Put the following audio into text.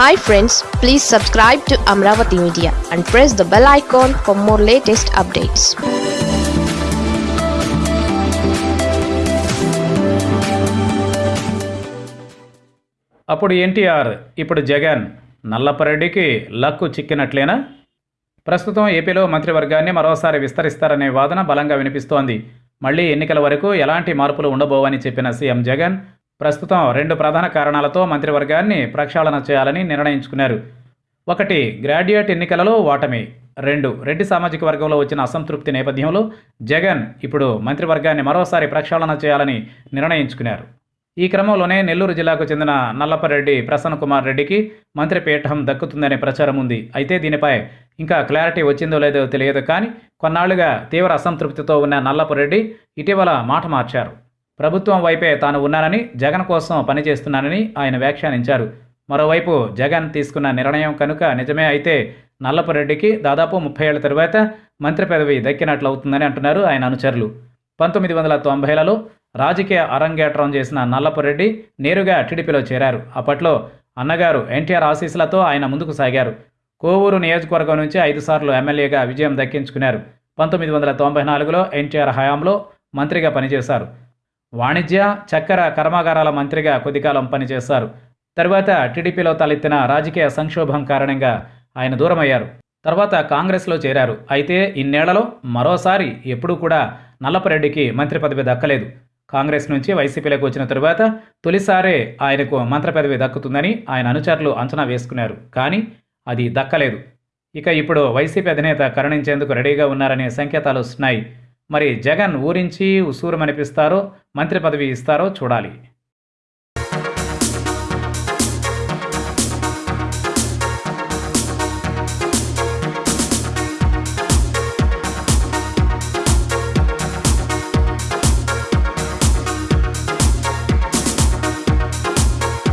Hi friends please subscribe to Amaravati media and press the bell icon for more latest updates అప్పుడు ఎన్టీఆర్ ఇప్పుడు Jagan నల్లపరెడ్డికి luck చిక్కినట్లేనా? ప్రస్తుతం ఏపీలో మంత్రివర్గాన్ని మరోసారి విస్తరిస్తారనే వాదన బలంగా వినిపిస్తోంది. మళ్ళీ ఎన్నికల వరకు ఎలాంటి మార్పులు ఉండబోవని చెప్పిన సీఎం జగన్ ప్రస్తుతం రెండు ప్రధాన కారణాలతో మంత్రివర్గాన్ని ప్రక్షాళన చేయాలని నిర్ణయించుకున్నారు. ఒకటి గ్రాడ్యుయేట్ ఎన్నికలలో ఓటమి. రెండు రెడ్డి సామాజిక వర్గంలో వచ్చిన అసంతృప్తి నేపథ్యంలో జగన్ ఇప్పుడు మంత్రివర్గాన్ని మరోసారి ప్రక్షాళన చేయాలని నిర్ణయించుకున్నారు. ఈ క్రమంలోనే నెల్లూరు జిల్లాకు చెందిన నల్లపరెడ్డి ప్రసన్న కుమార్ రెడ్డికి మంత్రి పీఠం దక్కుతుందనే ప్రచారం ఉంది. అయితే దీనిపై ఇంకా క్లారిటీ వచ్చిందో లేదో తెలియదు కానీ కొన్నాళ్ళుగా తీవ్ర అసంతృప్తితో ఉన్న నల్లపరెడ్డి ఇటీవల మాట మార్చారు. ప్రభుత్వం వైపే తాను ఉన్నానని జగన్ కోసం పనిచేస్తున్నానని ఆయన వ్యాఖ్యానించారు. మరోవైపు జగన్ తీసుకున్న నిర్ణయం కనుక నిజమే అయితే నల్లపరెడ్డికి దాదాపు ముప్పై ఏళ్ళ తరువాత మంత్రి పదవి దక్కినట్లవుతుందని అంటున్నారు ఆయన అనుచరులు. పంతొమ్మిది వందల తొంభైలలో రాజకీయ అరంగేట్రం చేసిన నల్లపరెడ్డి నేరుగా టీడీపీలో చేరారు. అప్పట్లో అన్నగారు ఎన్టీఆర్ ఆశీస్సులతో ఆయన ముందుకు సాగారు. కోవూరు నియోజకవర్గం నుంచి ఐదు సార్లు ఎమ్మెల్యేగా విజయం దక్కించుకున్నారు. పంతొమ్మిది వందల తొంభై నాలుగులో ఎన్టీఆర్ హయాంలో మంత్రిగా పనిచేశారు. వాణిజ్య చక్కెర కర్మాగారాల మంత్రిగా కొద్దికాలం పనిచేశారు. తరువాత టీడీపీలో తలెత్తిన రాజకీయ సంక్షోభం కారణంగా ఆయన దూరమయ్యారు. తర్వాత కాంగ్రెస్లో చేరారు. అయితే ఇన్నేళ్ళలో మరోసారి ఎప్పుడూ కూడా నల్లపరెడ్డికి మంత్రి పదవి దక్కలేదు. కాంగ్రెస్ నుంచి వైసీపీలోకి వచ్చిన తరువాత తొలిసారే ఆయనకు మంత్రి పదవి దక్కుతుందని ఆయన అనుచరులు అంచనా వేసుకున్నారు. కానీ అది దక్కలేదు. ఇక ఇప్పుడు వైసీపీ అధినేత కరుణించేందుకు రెడీగా ఉన్నారనే సంకేతాలు వస్తున్నాయి. మరి జగన్ ఊరించి ఉసూరుమనిపిస్తారో మంత్రి పదవి ఇస్తారో చూడాలి.